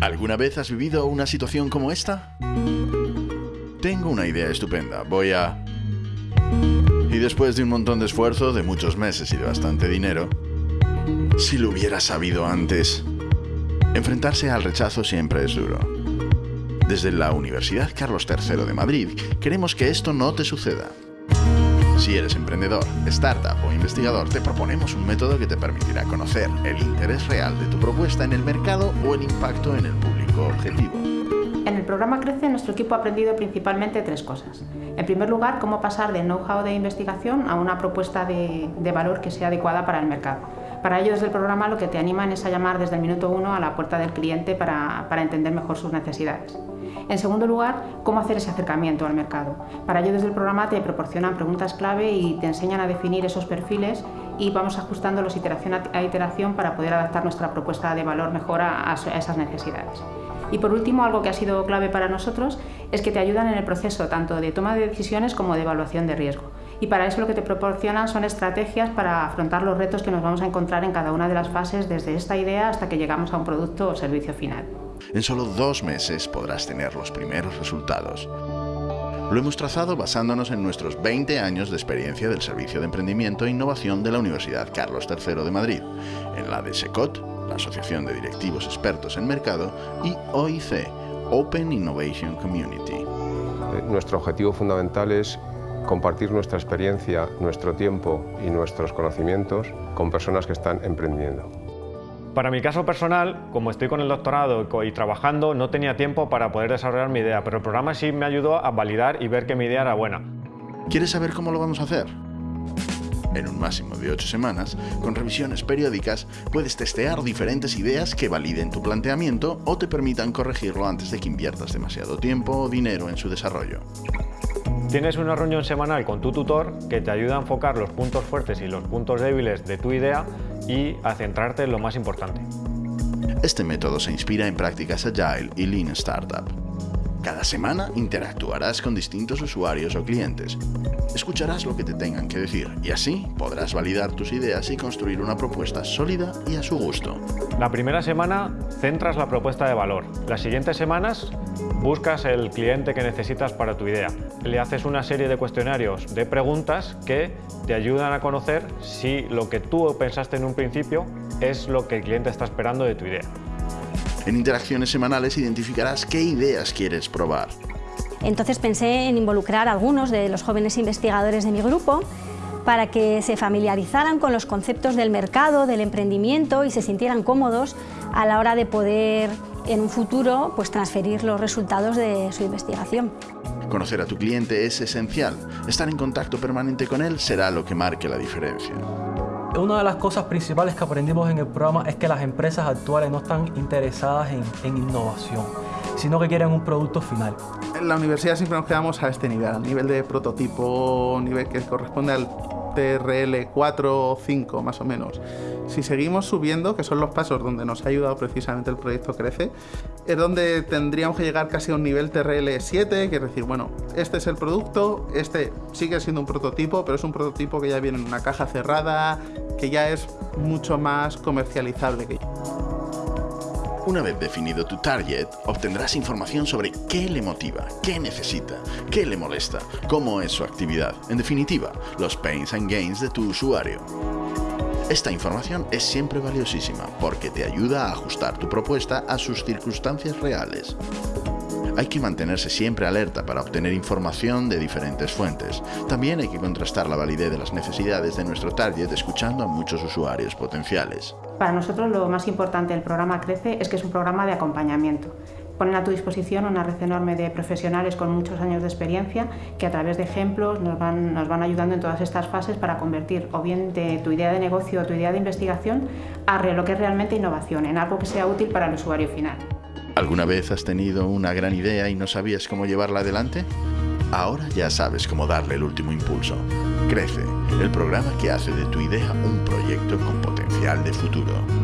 ¿Alguna vez has vivido una situación como esta? Tengo una idea estupenda. Voy a... Y después de un montón de esfuerzo, de muchos meses y de bastante dinero, si lo hubiera sabido antes, enfrentarse al rechazo siempre es duro. Desde la Universidad Carlos III de Madrid queremos que esto no te suceda. Si eres emprendedor, startup o investigador, te proponemos un método que te permitirá conocer el interés real de tu propuesta en el mercado o el impacto en el público objetivo. En el programa Crece, nuestro equipo ha aprendido principalmente tres cosas. En primer lugar, cómo pasar del know-how de investigación a una propuesta de, de valor que sea adecuada para el mercado. Para ello, desde el programa lo que te animan es a llamar desde el minuto uno a la puerta del cliente para entender mejor sus necesidades. En segundo lugar, cómo hacer ese acercamiento al mercado. Para ello, desde el programa te proporcionan preguntas clave y te enseñan a definir esos perfiles y vamos ajustándolos iteración a iteración para poder adaptar nuestra propuesta de valor mejor a, a esas necesidades. Y por último, algo que ha sido clave para nosotros es que te ayudan en el proceso tanto de toma de decisiones como de evaluación de riesgo. Y para eso lo que te proporcionan son estrategias para afrontar los retos que nos vamos a encontrar en cada una de las fases desde esta idea hasta que llegamos a un producto o servicio final. En solo dos meses podrás tener los primeros resultados. Lo hemos trazado basándonos en nuestros 20 años de experiencia del Servicio de Emprendimiento e Innovación de la Universidad Carlos III de Madrid, en la de SECOT, la Asociación de Directivos Expertos en Mercado, y OIC, Open Innovation Community. Eh, nuestro objetivo fundamental es compartir nuestra experiencia, nuestro tiempo y nuestros conocimientos con personas que están emprendiendo. Para mi caso personal, como estoy con el doctorado y trabajando, no tenía tiempo para poder desarrollar mi idea, pero el programa sí me ayudó a validar y ver que mi idea era buena. ¿Quieres saber cómo lo vamos a hacer? En un máximo de 8 semanas, con revisiones periódicas, puedes testear diferentes ideas que validen tu planteamiento o te permitan corregirlo antes de que inviertas demasiado tiempo o dinero en su desarrollo. Tienes una reunión semanal con tu tutor que te ayuda a enfocar los puntos fuertes y los puntos débiles de tu idea y a centrarte en lo más importante. Este método se inspira en prácticas Agile y Lean Startup. Cada semana interactuarás con distintos usuarios o clientes. Escucharás lo que te tengan que decir y así podrás validar tus ideas y construir una propuesta sólida y a su gusto. La primera semana centras la propuesta de valor. Las siguientes semanas buscas el cliente que necesitas para tu idea. Le haces una serie de cuestionarios de preguntas que te ayudan a conocer si lo que tú pensaste en un principio es lo que el cliente está esperando de tu idea. En interacciones semanales identificarás qué ideas quieres probar. Entonces pensé en involucrar a algunos de los jóvenes investigadores de mi grupo para que se familiarizaran con los conceptos del mercado, del emprendimiento y se sintieran cómodos a la hora de poder en un futuro pues, transferir los resultados de su investigación. Conocer a tu cliente es esencial. Estar en contacto permanente con él será lo que marque la diferencia. Una de las cosas principales que aprendimos en el programa es que las empresas actuales no están interesadas en, innovación, sino que quieren un producto final. En la universidad siempre nos quedamos a este nivel, al nivel de prototipo, nivel que corresponde al TRL 4 o 5 más o menos. Si seguimos subiendo, que son los pasos donde nos ha ayudado precisamente el proyecto Crece, es donde tendríamos que llegar casi a un nivel TRL 7, que es decir, bueno, este es el producto, este sigue siendo un prototipo, pero es un prototipo que ya viene en una caja cerrada, que ya es mucho más comercializable que una vez definido tu target, obtendrás información sobre qué le motiva, qué necesita, qué le molesta, cómo es su actividad, en definitiva, los pains and gains de tu usuario. Esta información es siempre valiosísima porque te ayuda a ajustar tu propuesta a sus circunstancias reales. Hay que mantenerse siempre alerta para obtener información de diferentes fuentes. También hay que contrastar la validez de las necesidades de nuestro target escuchando a muchos usuarios potenciales. Para nosotros lo más importante del programa Crece es que es un programa de acompañamiento. Ponen a tu disposición una red enorme de profesionales con muchos años de experiencia que a través de ejemplos nos van, ayudando en todas estas fases para convertir o bien tu idea de negocio o tu idea de investigación a lo que es realmente innovación, en algo que sea útil para el usuario final. ¿Alguna vez has tenido una gran idea y no sabías cómo llevarla adelante? Ahora ya sabes cómo darle el último impulso. Crece, el programa que hace de tu idea un proyecto con potencial de futuro.